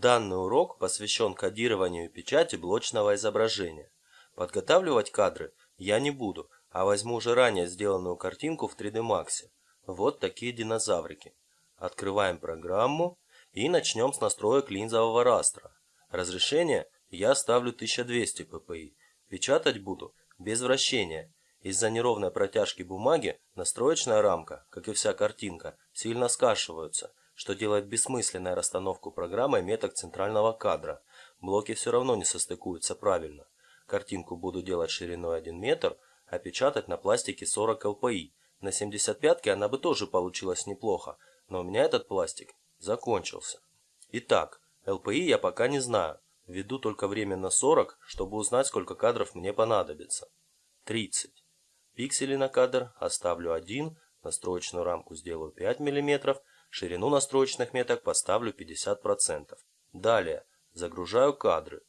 Данный урок посвящен кодированию печати блочного изображения. Подготавливать кадры я не буду, а возьму уже ранее сделанную картинку в 3D Max. Вот такие динозаврики. Открываем программу и начнем с настроек линзового растра. Разрешение я ставлю 1200 ppi. Печатать буду без вращения. Из-за неровной протяжки бумаги настроечная рамка, как и вся картинка, сильно скашиваются, что делает бессмысленной расстановку программой меток центрального кадра. Блоки все равно не состыкуются правильно. Картинку буду делать шириной 1 метр, а печатать на пластике 40 LPI. На 75-ке она бы тоже получилась неплохо, но у меня этот пластик закончился. Итак, LPI я пока не знаю. Введу только временно 40, чтобы узнать, сколько кадров мне понадобится. 30. Пиксели на кадр оставлю 1, настроечную рамку сделаю 5 мм, Ширину настроечных меток поставлю 50%. Далее загружаю кадры.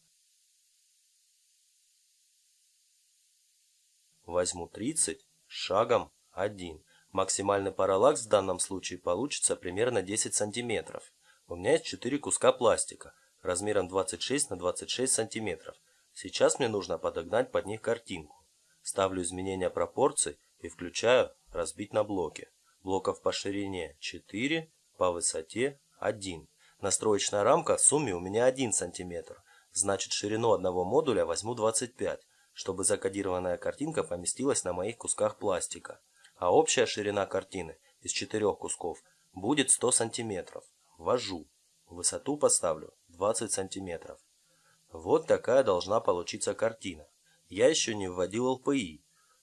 Возьму 30 шагом 1. Максимальный параллакс в данном случае получится примерно 10 см. У меня есть 4 куска пластика размером 26 на 26 см. Сейчас мне нужно подогнать под них картинку. Ставлю изменения пропорций и включаю разбить на блоки блоков по ширине 4, по высоте 1. Настроечная рамка в сумме у меня 1 см, значит ширину одного модуля возьму 25, чтобы закодированная картинка поместилась на моих кусках пластика. А общая ширина картины из четырех кусков будет 100 см. Ввожу. Высоту поставлю 20 см. Вот такая должна получиться картина. Я еще не вводил LPI.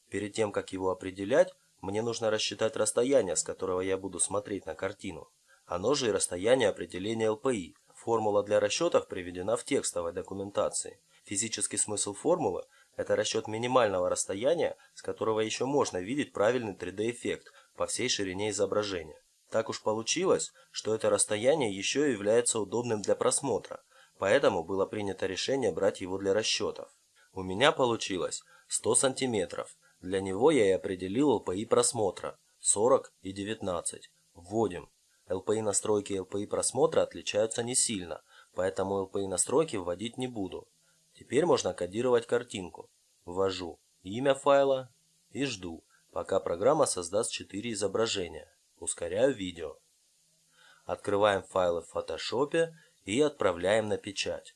Перед тем, как его определять, мне нужно рассчитать расстояние, с которого я буду смотреть на картину. Оно же и расстояние определения ЛПИ. Формула для расчетов приведена в текстовой документации. Физический смысл формулы – это расчет минимального расстояния, с которого еще можно видеть правильный 3D-эффект по всей ширине изображения. Так уж получилось, что это расстояние еще и является удобным для просмотра, поэтому было принято решение брать его для расчетов. У меня получилось 100 сантиметров, для него я и определил LPI просмотра 40 и 19. Вводим. LPI настройки и LPI просмотра отличаются не сильно, поэтому LPI настройки вводить не буду. Теперь можно кодировать картинку. Ввожу имя файла и жду, пока программа создаст 4 изображения. Ускоряю видео. Открываем файлы в Photoshop и отправляем на печать.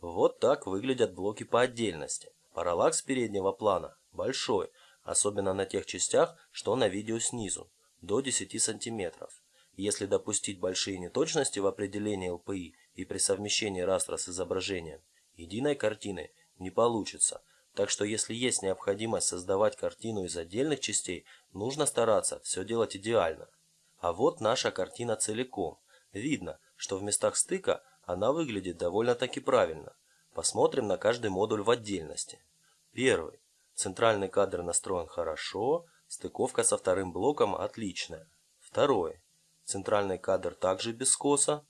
Вот так выглядят блоки по отдельности. Параллакс переднего плана большой, особенно на тех частях, что на видео снизу, до 10 см. Если допустить большие неточности в определении ЛПИ и при совмещении растра с изображением, единой картины не получится. Так что если есть необходимость создавать картину из отдельных частей, нужно стараться все делать идеально. А вот наша картина целиком. Видно, что в местах стыка она выглядит довольно-таки правильно. Посмотрим на каждый модуль в отдельности. Первый. Центральный кадр настроен хорошо, стыковка со вторым блоком отличная. Второй. Центральный кадр также без скоса.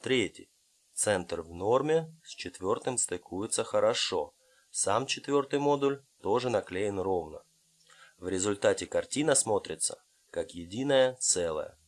Третий. Центр в норме, с четвертым стыкуется хорошо. Сам четвертый модуль тоже наклеен ровно. В результате картина смотрится как единое целое.